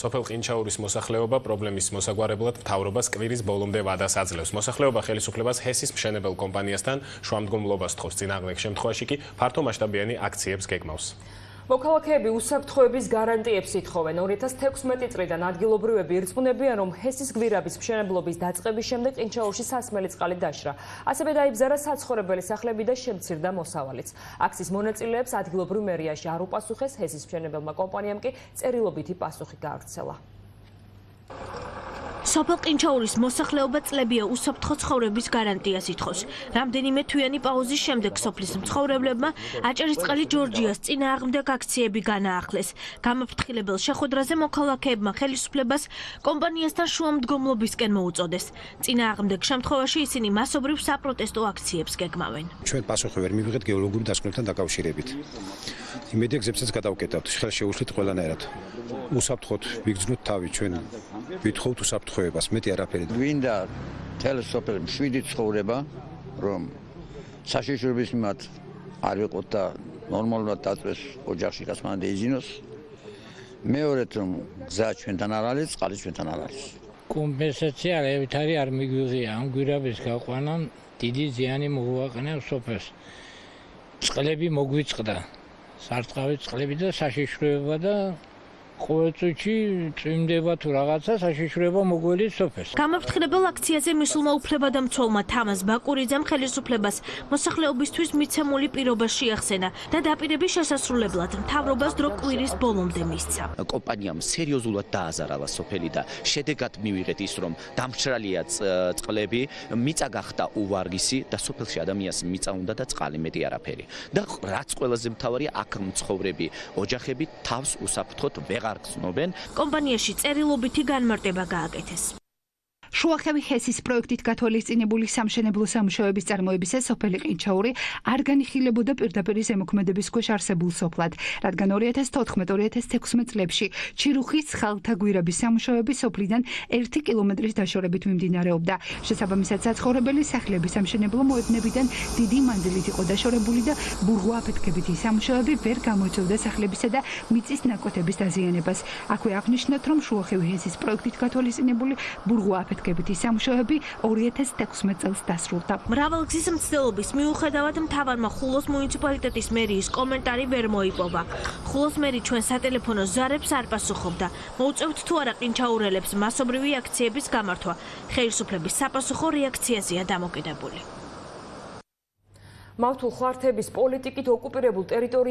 სოფელ ყინჩაურის მოსახლეობა პრობლემის მოსაგვარებლად მთავრობას კვირის ბოლომდე ვადას აძლევს. მოსახლეობა ხელისუფლებას ჰესის მშენებელ კომპანიასთან შუამდგომლობას თხოვს. წინააღმდეგ შემთხვევაში კი ფართო მასშტაბიანი აქციებს გეგმავს. მოქალაქეები უსაფრთხოების გარანტიებს ითხოვენ. 2016 წლიდან ადგილობრივები ირწმუნებიან, რომ ჰესის გვირაბის მშენებლობის დაწყების შემდეგ ყინჩაურში სასმელი წყალი დაშრა. ასევე დაიბზარა საცხოვრებელი სახლები და შემცირდა მოსავალიც. აქციის მონაწილეებს ადგილობრივ მერიაში არ უპასუხეს ჰესის მშენებელმა კომპანიამ კი წერილობითი პასუხი გააგრძელა. სოფელ ყინჩაურის მოსახლეობა წლებია უსაფრთხო ცხოვრების გარანტიას ითხოვს. რამდენიმე თვიანი პაუზის შემდეგ სოფლის მცხოვრებლებმა აჭარისწყალი ჯორჯიას წინააღმდეგ აქციები განაახლეს. გამაფრთხილებელ შეხვედრაზე მოქალაქეებმა ხელისუფლებას კომპანიასთან შუამდგომლობისკენ მოუწოდეს. წინააღმდეგ შემთხვევაში ისინი მასობრივ საპროტესტო აქციებს გეგმავენ. ჩვენ პასუხი ვერ მივიღეთ გეოლოგიური დასკვნებთან დაკავშირებით. იმედი გზებსაც გადავკეტავთ, ხელშეუშლით ყველანაირად. უსაფრთხოდ ვიგრძნოთ თავი ჩვენ. ვითხოვთ უსაფრთხო ცხოვრებას, მეტი არაფერი. გვინდა თელესოფელი შვიდი ცხოვრება, რომ საშიშრობის მიმართ არ ვიყოთ და ნორმალურად დაწვეს ოჯახში გასმანდა იზინოს. მეორედ რომ გზა ჩვენთან არ არის, წყალი ჩვენთან არ არის. კომპენსაცია რევითარი არ მიგვიღია ამ გვირაბის გაყვანამ დიდი ზიანი მოგვაყენა სოფელს. წყლები მოგვიწყდა. სარტყავი წყლები და საშიშროება და ყოველწუთში წვიმდება თუ რაღაცა საშიშროება მოგველის სოფეს. გამაფრთხილებელ აქციაზე მისულმა უფლებადამცველმა თამაზ ბაკურიძემ ხელისუფლებას მოსახლეობისთვის მიცემული პირობა შეახსენა და დაპირების შესასრულებლად მთავრობას დრო კვირის ბოლომდე მისცა. კომპანიამ სერიოზულად დააზარალა სოფელი და შედეგად მივიღეთ ის რომ დამშრალია წყლები, მიწა გახდა უვარგისი და სოფელში ადამიანს მიწა უნდა და წყალი მეტი არაფერი. და რაც ყველაზე მთავარია აქ მცხოვრები ოჯახები თავს უსაფრთხოდ ვეღარ არ გრძნობენ. კომპანიაში წერილობითი განმარტება გააკეთეს. შუახევი ჰესის პროექტით გათვალისწინებული სამშენებლო სამუშაოების წარმოებისა სოფელი ყინჩაური არ განიხილებოდა პირდაპირ ზემოქმედების ქვეშ არსებულ სოფლად, რადგან 2014-2016 წლებში ჩირუხის ხალთა გვირაბის სამუშაოები სოფლიდან 1 კილომეტრის დაშორებით მიმდინარეობდა. შესაბამისად, საცხოვრებელი სახლების სამშენებლო მოედნებიდან დიდი მანძილით იყო დაშორებული და ბურღვა აფეთქებითი სამუშაოები ვერ გამოიწვევდა სახლებისა და მიწის ნაკვეთების დაზიანებას. აქვე აღნიშნოთ, რომ შუახევი ჰესის პროექტით გათვალისწინებული ბურღვა აფეთქებითი აფეთქებითი სამუშაოები 2016 წელს დასრულდა. მრავალგზის მცდელობის მიუხედავად მთავარმა ხულოს მუნიციპალიტეტის მერიის კომენტარი ვერ მოიპოვა. ხულოს მერი ჩვენ სატელეფონო ზარებს არ პასუხობდა. მოუწევთ თუ არა ყინჩაურელებს მასობრივი აქციების გამართვა. ხელისუფლების საპასუხო რეაქციაზეა დამოკიდებული. მავთულ ხვართების პოლიტიკით ოკუპირებულ ტერიტორიაზე